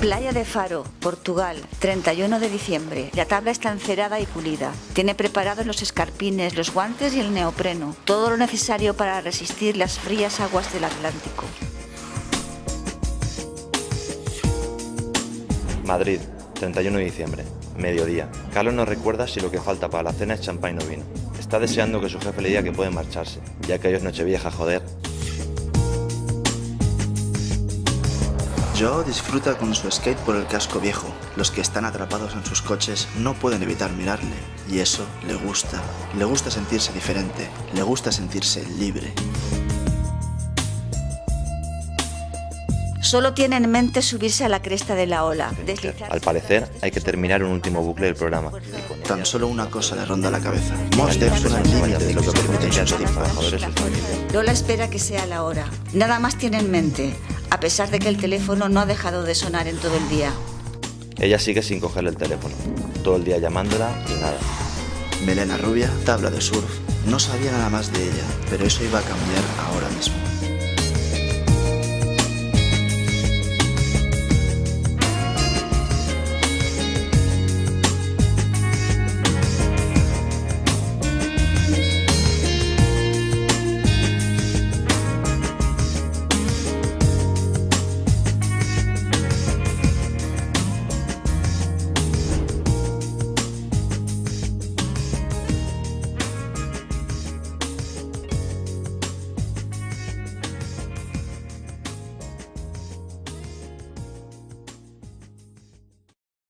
Playa de Faro, Portugal, 31 de diciembre. La tabla está encerada y pulida. Tiene preparados los escarpines, los guantes y el neopreno. Todo lo necesario para resistir las frías aguas del Atlántico. Madrid, 31 de diciembre, mediodía. Carlos nos recuerda si lo que falta para la cena es champán o vino. Está deseando que su jefe le diga que puede marcharse, ya que hoy es Nochevieja, joder. Joe disfruta con su skate por el casco viejo. Los que están atrapados en sus coches no pueden evitar mirarle. Y eso le gusta. Le gusta sentirse diferente. Le gusta sentirse libre. Solo tiene en mente subirse a la cresta de la ola. deslizarse- Al parecer, hay que terminar un último bucle del programa. Tan solo una cosa le ronda la cabeza. Mos Def suena el límite de lo que permiten sus los trabajadores tímpanos. y sus familias. Lola espera que sea la hora. Nada más tiene en mente, a pesar de que el teléfono no ha dejado de sonar en todo el día. Ella sigue sin cogerle el teléfono. Todo el día llamándola y nada. Melena rubia, tabla de surf. No sabía nada más de ella, pero eso iba a cambiar ahora mismo.